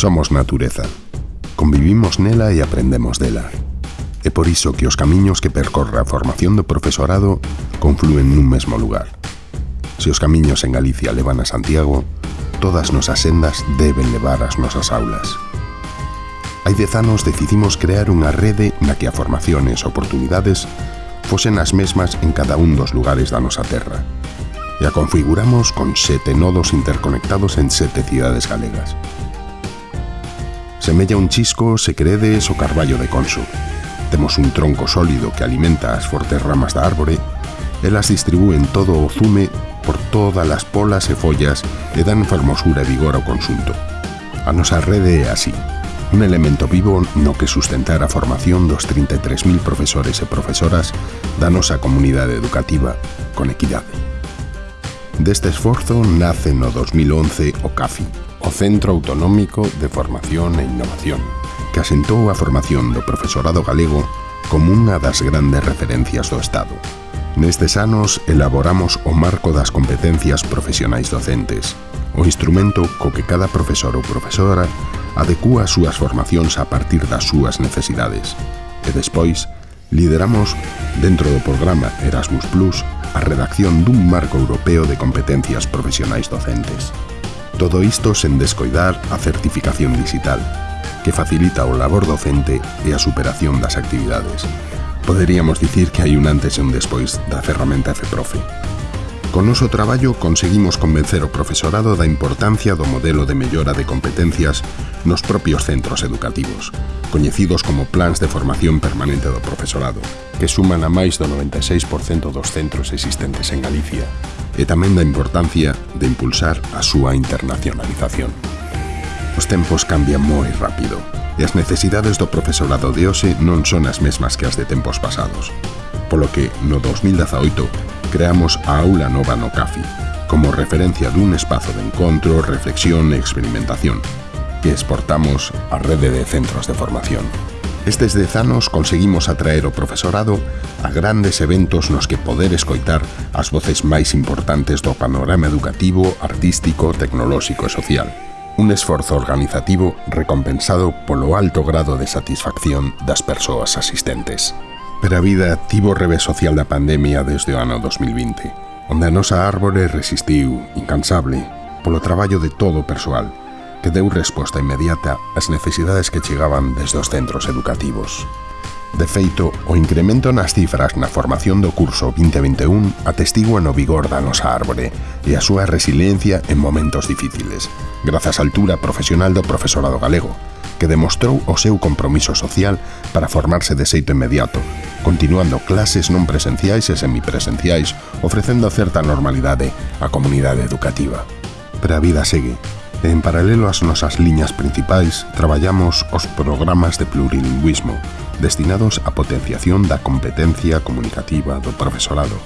Somos natureza. Convivimos nela e aprendemos dela. É por iso que os camiños que percorre a formación do profesorado confluen nun mesmo lugar. Se os camiños en Galicia levan a Santiago, todas nosas sendas deben levar as nosas aulas. Hai dez decidimos crear unha rede na que a formaciones e oportunidades fosen as mesmas en cada un dos lugares da nosa terra. E configuramos con sete nodos interconectados en sete cidades galegas. Semella un chisco se credes o carballo de conso. Temos un tronco sólido que alimenta as fortes ramas da árbore elas distribúen todo o zume por todas as polas e follas e dan fermosura e vigor ao consunto. A nosa rede é así, un elemento vivo no que sustentar a formación dos 33.000 profesores e profesoras da nosa comunidade educativa con equidade. Deste esforzo nace no 2011 o CAFI, o Centro Autonómico de Formación e Innovación, que asentou a formación do profesorado galego como unha das grandes referencias do Estado. Nestes anos elaboramos o marco das competencias profesionais docentes, o instrumento co que cada profesor ou profesora adecúa as súas formacións a partir das súas necesidades. E despois, lideramos, dentro do programa Erasmus Plus, a redacción dun marco europeo de competencias profesionais docentes. Todo isto sen descoidar a certificación digital, que facilita o labor docente e a superación das actividades. Poderíamos dicir que hai un antes e un despois da ferramenta FProfe. Con noso traballo conseguimos convencer o profesorado da importancia do modelo de mellora de competencias nos propios centros educativos, coñecidos como plans de formación permanente do profesorado, que suman a máis do 96% dos centros existentes en Galicia, e tamén da importancia de impulsar a súa internacionalización. Os tempos cambian moi rápido e as necesidades do profesorado de hoxe non son as mesmas que as de tempos pasados. Polo que, no 2018, creamos a Aula Nova no CAFI, como referencia dun espazo de encontro, reflexión e experimentación, que exportamos a rede de centros de formación. Estes dez anos conseguimos atraer o profesorado a grandes eventos nos que poder escoitar as voces máis importantes do panorama educativo, artístico, tecnolóxico e social. Un esforzo organizativo recompensado polo alto grado de satisfacción das persoas asistentes. Pero a vida tivo revés social da pandemia desde o ano 2020, onde a nosa árbore resistiu, incansable, polo traballo de todo o persoal, que deu resposta inmediata ás necesidades que chegaban desde os centros educativos. De feito, o incremento nas cifras na formación do curso 2021 atestigua no vigor da nosa árbore e a súa resiliencia en momentos difíciles, grazas á altura profesional do profesorado galego, que demostrou o seu compromiso social para formarse de xeito inmediato, continuando clases non presenciais e semipresenciais, ofrecendo certa normalidade á comunidade educativa. Pero a vida segue en paralelo ás nosas liñas principais traballamos os programas de plurilingüismo destinados á potenciación da competencia comunicativa do profesorado,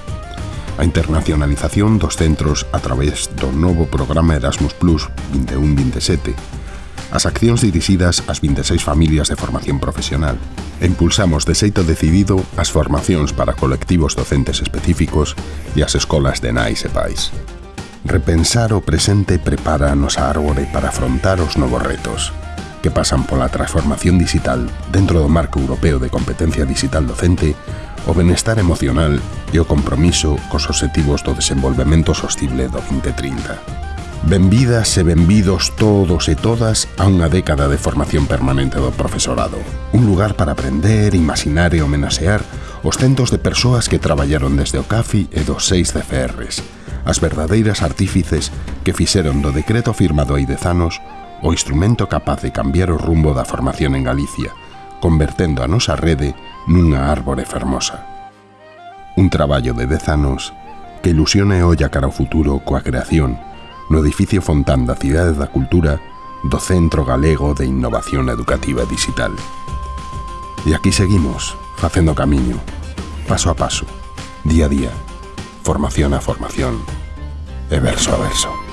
a internacionalización dos centros a través do novo programa Erasmus Plus 21-27, as accións dirixidas ás 26 familias de formación profesional. E impulsamos de xeito decidido as formacións para colectivos docentes específicos e as escolas de nais e pais. Repensar o presente prepara a árbore para afrontar os novos retos que pasan pola transformación digital dentro do marco europeo de competencia digital docente, o benestar emocional e o compromiso cos objetivos do desenvolvemento sostible do 2030. Benvidas e benvidos todos e todas a unha década de formación permanente do profesorado. Un lugar para aprender, imaginar e homenaxear os centos de persoas que traballaron desde o CAFI e dos seis CFRs, as verdadeiras artífices que fixeron do decreto firmado hai dez anos o instrumento capaz de cambiar o rumbo da formación en Galicia, convertendo a nosa rede nunha árbore fermosa. Un traballo de dez anos que ilusiona e olla cara ao futuro coa creación no edificio Fontán da Cidade da Cultura do Centro Galego de Innovación Educativa Digital. E aquí seguimos, facendo camiño, paso a paso, día a día, formación a formación e verso a verso.